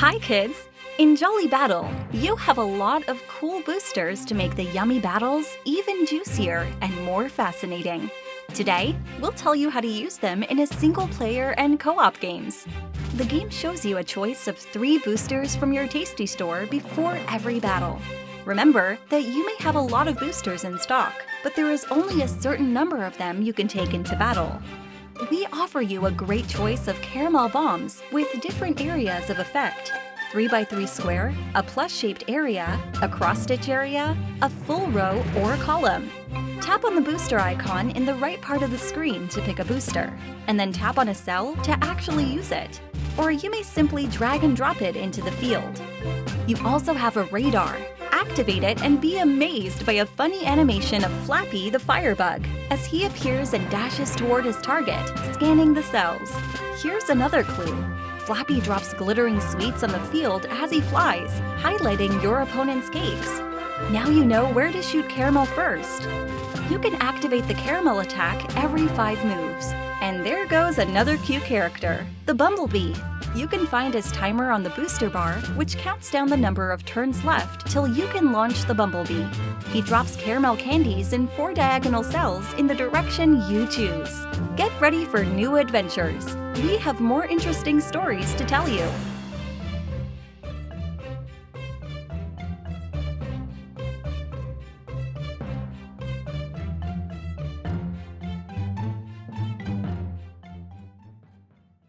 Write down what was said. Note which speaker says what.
Speaker 1: Hi kids! In Jolly Battle, you have a lot of cool boosters to make the yummy battles even juicier and more fascinating. Today, we'll tell you how to use them in a single player and co-op games. The game shows you a choice of three boosters from your Tasty Store before every battle. Remember that you may have a lot of boosters in stock, but there is only a certain number of them you can take into battle. We offer you a great choice of caramel bombs with different areas of effect. 3x3 square, a plus-shaped area, a cross-stitch area, a full row or a column. Tap on the booster icon in the right part of the screen to pick a booster, and then tap on a cell to actually use it. Or you may simply drag and drop it into the field. You also have a radar. Activate it and be amazed by a funny animation of Flappy the Firebug as he appears and dashes toward his target, scanning the cells. Here's another clue. Flappy drops glittering sweets on the field as he flies, highlighting your opponent's cakes. Now you know where to shoot Caramel first. You can activate the Caramel attack every 5 moves. And there goes another cute character, the Bumblebee. You can find his timer on the booster bar, which counts down the number of turns left till you can launch the Bumblebee. He drops caramel candies in four diagonal cells in the direction you choose. Get ready for new adventures. We have more interesting stories to tell you.